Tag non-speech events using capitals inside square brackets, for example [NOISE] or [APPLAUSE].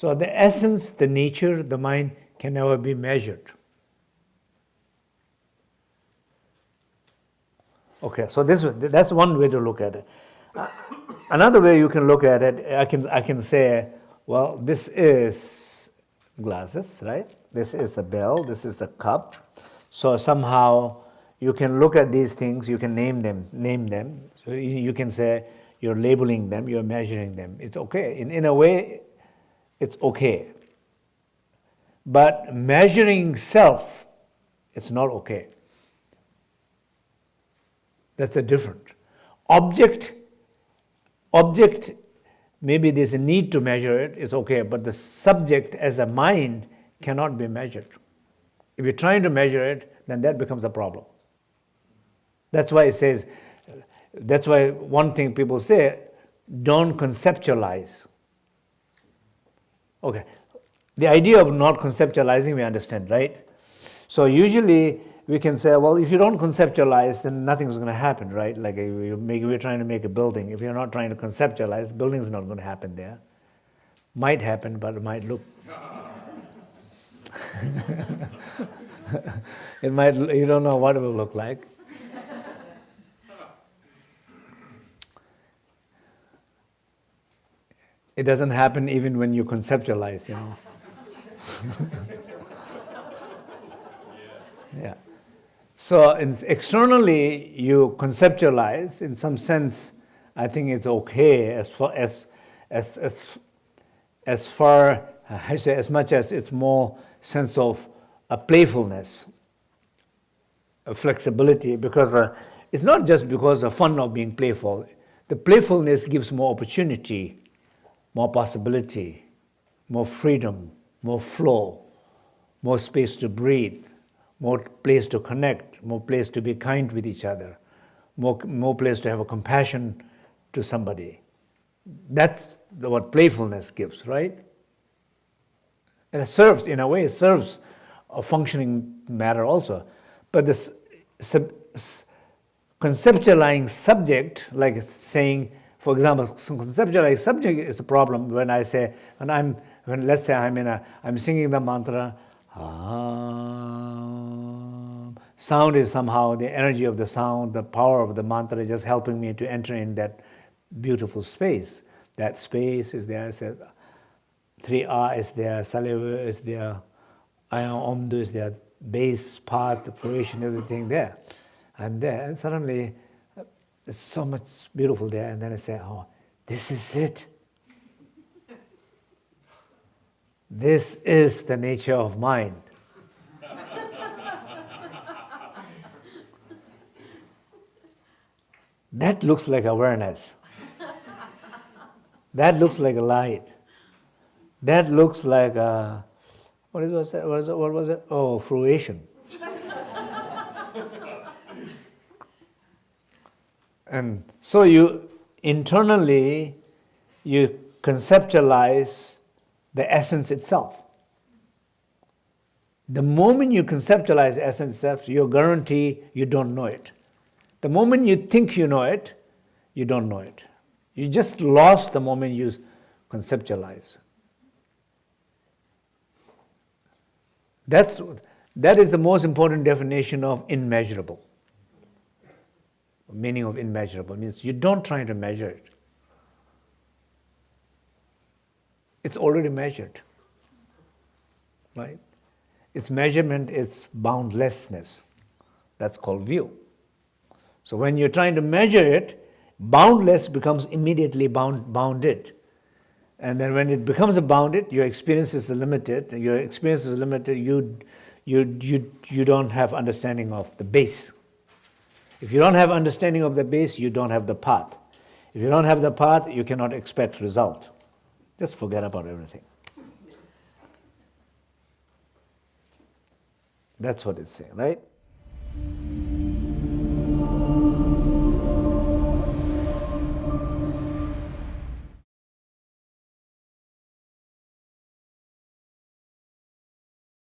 So the essence, the nature, the mind can never be measured. Okay, so this that's one way to look at it. Uh, another way you can look at it, I can I can say, well, this is glasses, right? This is the bell, this is the cup. So somehow you can look at these things, you can name them, name them. So you, you can say you're labeling them, you're measuring them. It's okay. In, in a way, it's okay. But measuring self, it's not okay. That's a different. Object, object, maybe there's a need to measure it, it's okay, but the subject as a mind cannot be measured. If you're trying to measure it, then that becomes a problem. That's why it says, that's why one thing people say, don't conceptualize. Okay, the idea of not conceptualizing we understand, right? So usually we can say, well, if you don't conceptualize, then nothing's going to happen, right? Like we're trying to make a building. If you're not trying to conceptualize, the building's not going to happen there. Might happen, but it might look. [LAUGHS] it might, you don't know what it will look like. It doesn't happen even when you conceptualize, you know. [LAUGHS] yeah. So externally, you conceptualize. In some sense, I think it's okay as far as as as as far I say as much as it's more sense of a playfulness, a flexibility, because uh, it's not just because of fun of being playful. The playfulness gives more opportunity, more possibility, more freedom, more flow, more space to breathe, more place to connect, more place to be kind with each other, more, more place to have a compassion to somebody. That's the, what playfulness gives, right? And it serves, in a way, it serves a functioning matter also. But this sub, conceptualizing subject, like saying, for example, conceptualizing subject is a problem when I say, when I'm, when let's say I'm in a, I'm singing the mantra, um, sound is somehow the energy of the sound, the power of the mantra is just helping me to enter in that beautiful space. That space is there, says, three R is there, Saliva is there, Omdu is there, base part, the creation, everything there. I'm there, and suddenly it's so much beautiful there, and then I say, oh, this is it. This is the nature of mind. that looks like awareness. That looks like a light. That looks like a, what was? What was it? What was it? Oh, fruition. And so you internally you conceptualize the essence itself. The moment you conceptualize essence itself, you guarantee you don't know it. The moment you think you know it, you don't know it. You just lost the moment you conceptualize. That's, that is the most important definition of immeasurable. Meaning of immeasurable means you don't try to measure it. it's already measured, right? Its measurement is boundlessness. That's called view. So when you're trying to measure it, boundless becomes immediately bound, bounded. And then when it becomes a bounded, your experience is limited, your experience is limited, you, you, you, you don't have understanding of the base. If you don't have understanding of the base, you don't have the path. If you don't have the path, you cannot expect result. Just forget about everything. That's what it's saying, right?